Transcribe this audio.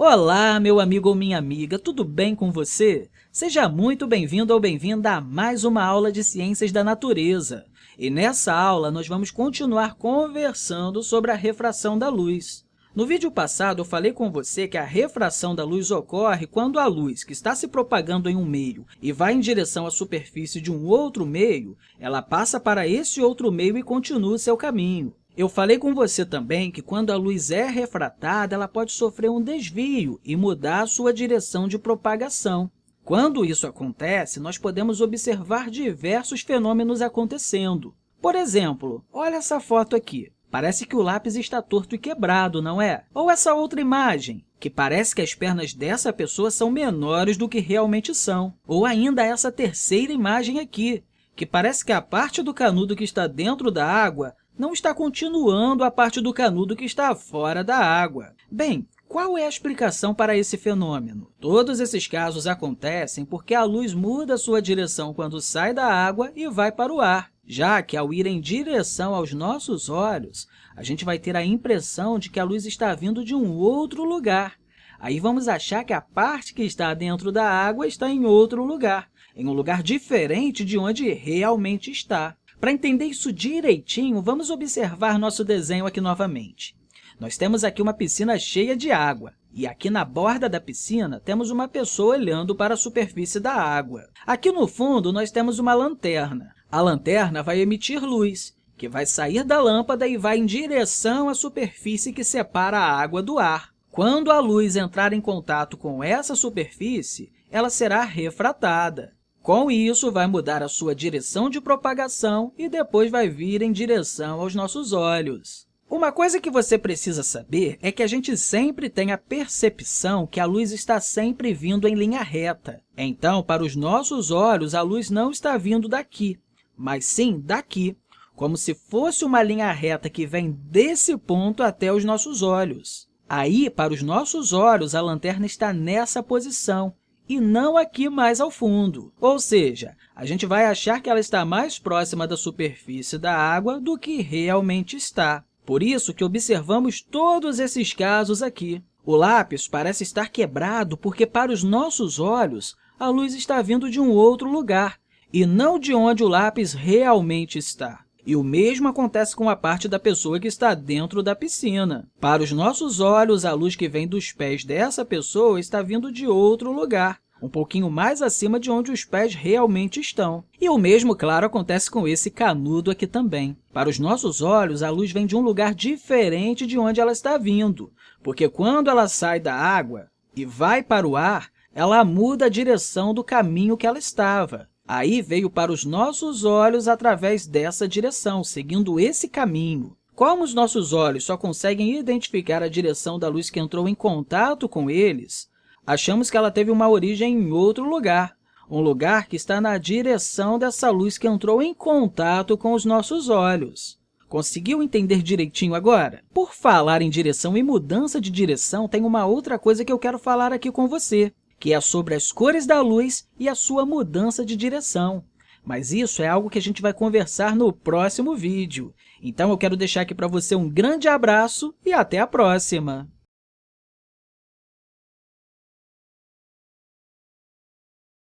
Olá, meu amigo ou minha amiga, tudo bem com você? Seja muito bem-vindo ou bem-vinda a mais uma aula de Ciências da Natureza. E nessa aula, nós vamos continuar conversando sobre a refração da luz. No vídeo passado, eu falei com você que a refração da luz ocorre quando a luz, que está se propagando em um meio e vai em direção à superfície de um outro meio, ela passa para esse outro meio e continua seu caminho. Eu falei com você também que quando a luz é refratada, ela pode sofrer um desvio e mudar a sua direção de propagação. Quando isso acontece, nós podemos observar diversos fenômenos acontecendo. Por exemplo, olha essa foto aqui. Parece que o lápis está torto e quebrado, não é? Ou essa outra imagem, que parece que as pernas dessa pessoa são menores do que realmente são. Ou ainda essa terceira imagem aqui, que parece que a parte do canudo que está dentro da água não está continuando a parte do canudo que está fora da água. Bem, qual é a explicação para esse fenômeno? Todos esses casos acontecem porque a luz muda sua direção quando sai da água e vai para o ar, já que, ao ir em direção aos nossos olhos, a gente vai ter a impressão de que a luz está vindo de um outro lugar. Aí vamos achar que a parte que está dentro da água está em outro lugar, em um lugar diferente de onde realmente está. Para entender isso direitinho, vamos observar nosso desenho aqui novamente. Nós temos aqui uma piscina cheia de água, e aqui na borda da piscina temos uma pessoa olhando para a superfície da água. Aqui no fundo, nós temos uma lanterna. A lanterna vai emitir luz, que vai sair da lâmpada e vai em direção à superfície que separa a água do ar. Quando a luz entrar em contato com essa superfície, ela será refratada. Com isso, vai mudar a sua direção de propagação e depois vai vir em direção aos nossos olhos. Uma coisa que você precisa saber é que a gente sempre tem a percepção que a luz está sempre vindo em linha reta. Então, para os nossos olhos, a luz não está vindo daqui, mas sim daqui, como se fosse uma linha reta que vem desse ponto até os nossos olhos. Aí, para os nossos olhos, a lanterna está nessa posição, e não aqui mais ao fundo. Ou seja, a gente vai achar que ela está mais próxima da superfície da água do que realmente está. Por isso que observamos todos esses casos aqui. O lápis parece estar quebrado porque, para os nossos olhos, a luz está vindo de um outro lugar e não de onde o lápis realmente está. E o mesmo acontece com a parte da pessoa que está dentro da piscina. Para os nossos olhos, a luz que vem dos pés dessa pessoa está vindo de outro lugar, um pouquinho mais acima de onde os pés realmente estão. E o mesmo, claro, acontece com esse canudo aqui também. Para os nossos olhos, a luz vem de um lugar diferente de onde ela está vindo, porque quando ela sai da água e vai para o ar, ela muda a direção do caminho que ela estava. Aí veio para os nossos olhos através dessa direção, seguindo esse caminho. Como os nossos olhos só conseguem identificar a direção da luz que entrou em contato com eles, achamos que ela teve uma origem em outro lugar, um lugar que está na direção dessa luz que entrou em contato com os nossos olhos. Conseguiu entender direitinho agora? Por falar em direção e mudança de direção, tem uma outra coisa que eu quero falar aqui com você que é sobre as cores da luz e a sua mudança de direção. Mas isso é algo que a gente vai conversar no próximo vídeo. Então, eu quero deixar aqui para você um grande abraço e até a próxima!